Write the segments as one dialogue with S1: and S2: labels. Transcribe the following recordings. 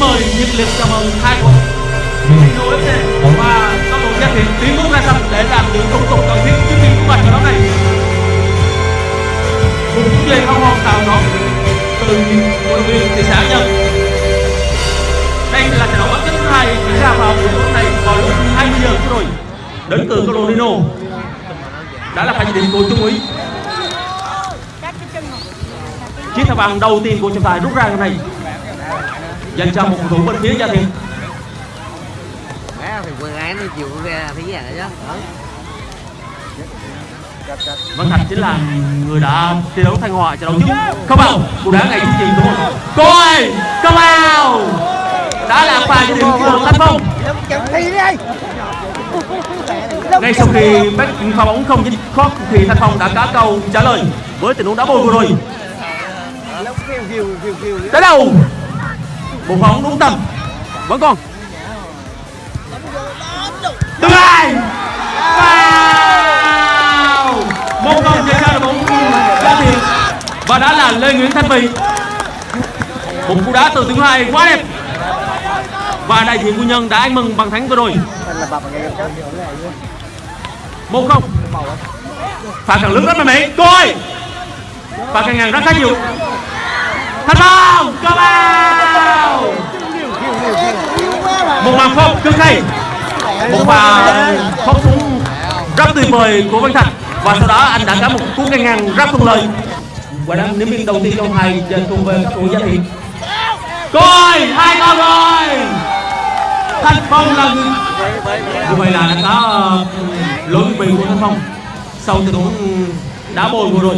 S1: nhiệt liệt chào mừng hai đội Dino FC và các đội gia thiện tiến bước ra sân để làm những thủ tục cần thiết trước khi bước vào trận đấu này. Một phút giây hân hoan chào đón từ luyện viên thị xã Nhân. Đây là trận đấu kết thứ hai diễn ra vào buổi tối này vào lúc 20 giờ rồi. Đến từ bộ Dino đã là pha điểm của trung úy. Chiếc thẻ vàng đầu tiên của trọng tài rút ra hôm nay dành cho một cầu thủ bên phía gia thiện
S2: Má thì quần áo nó chịu ra thấy vậy chứ
S1: Văn Thạch chính là người đã thi đấu thanh hòa trận đấu trước không vào. Cú đá ngay trước chuyền đúng không coi không vào. Đã là pha điểm của Thanh Phong.
S2: Ơi
S1: ngay sau khi bác pha bóng không dính khót thì Thanh Phong đã cá câu trả lời với tình huống đá bồi vừa rồi. Tới đâu một bóng đúng tâm vẫn còn. Tương lai. Vào một không chơi ra bóng ra tiền. Và đã là lê nguyễn thanh bình. Một cú đá từ thứ hai, quá đẹp. Và đại diện quân nhân đã anh mừng bằng thắng vừa rồi. Một không. Phạt càng lớn rất mạnh mẽ coi Phạt càng ngàn rất khá nhiều. Thành công. Cơ bạn phốc cực hay một pha phốc súng rất tuyệt vời của văn thành và sau đó anh đã có một cú ngang ngang rất thuận lợi. Và đang nếm miếng đầu tiên trong hai dành cùng về đội gia thiện coi hai con rồi. Thanh phong là người như vậy là đã có lỗi bị của thanh phong. Sau tình huống đá bồi vừa rồi.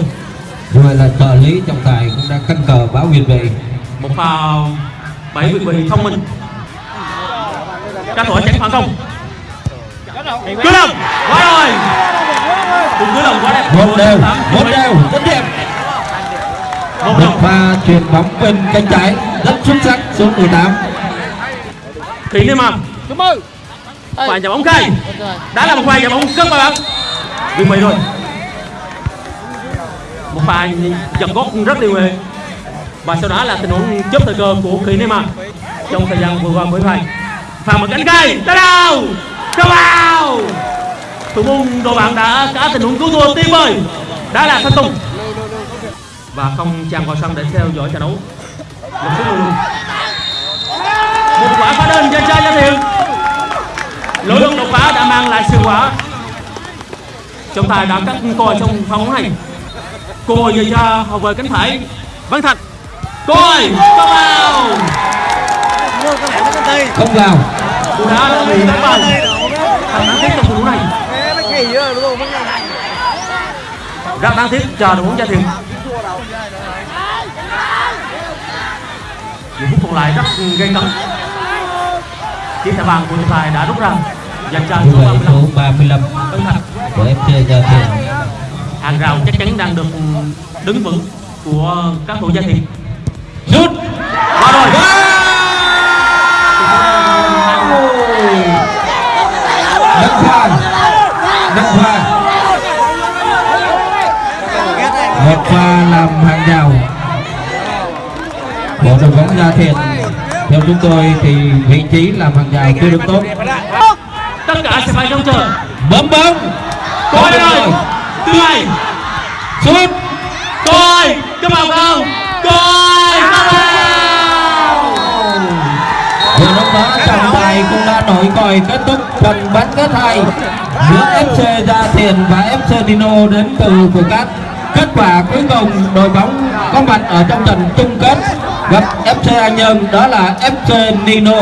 S3: Như vậy là trợ lý trọng tài cũng đã cân cờ báo việt vị
S1: một pha bảy vị bị thông minh các thủ tránh phản công. Cứ đồng quá rồi. Cùng cứ đồng quá đẹp
S3: một đều một đều. Rất đẹp
S1: một
S3: pha chuyền bóng bên cánh trái. Rất xuất sắc số 18
S1: thì nên mà.
S2: Cảm ơn
S1: quả nhà bóng khai đã là một quả nhà bóng cất vào bóng vì vậy rồi. Một pha giật gót rất liều nghệ và sau đó là tình huống chớp thời cơ của khí Neymar trong thời gian vừa qua với vai pha một cánh cây tới đâu không vào thủ môn đội bạn đã cả tình huống cứu thua tuyệt vời. Đã là thanh tùng. Và không tràn vào sân để theo dõi trận đấu. Một số người. Một quả phá đơn cho cho gia thiện lỗi lúc đột phá đã mang lại sự quả. Trọng tài đã cắt còi trong pha bóng này còi về cho hậu vệ cánh phải. Văn thạch. Còi. Cho vào
S3: không vào.
S1: Cú đá đã bị đánh vào thật đáng tiếc trong huống này. Rất đáng tiếc cho đội bóng gia thiện những phút còn lại rất gây cấn. Chiếc thẻ vàng của trọng tài đã rút ra. Dành cho số
S3: vậy
S1: 35
S3: số 35
S1: Văn Thạch
S3: của FC Gia Thiện
S1: hàng rào chắc chắn đang được đứng vững của các thủ gia thiện
S3: rút.
S1: Qua rồi
S3: nâng pha nâng pha một pha làm hàng rào. Bộ đội bóng Gia Thiện theo chúng tôi thì vị trí làm hàng rào chưa được tốt.
S1: Tất cả sẽ phải trông chờ
S3: bấm bóng.
S1: Coi rồi. Hai
S3: sút.
S1: Coi. Cái vào. Không coi
S3: vừa lúc đó trọng tài cũng đã nổi còi kết thúc trận bán kết hai. Giữa FC Gia Thiện và FC Dino đến từ Phù Cát kết quả cuối cùng đội bóng có mặt ở trong trận chung kết gặp FC An Nhơn, đó là FC Nino.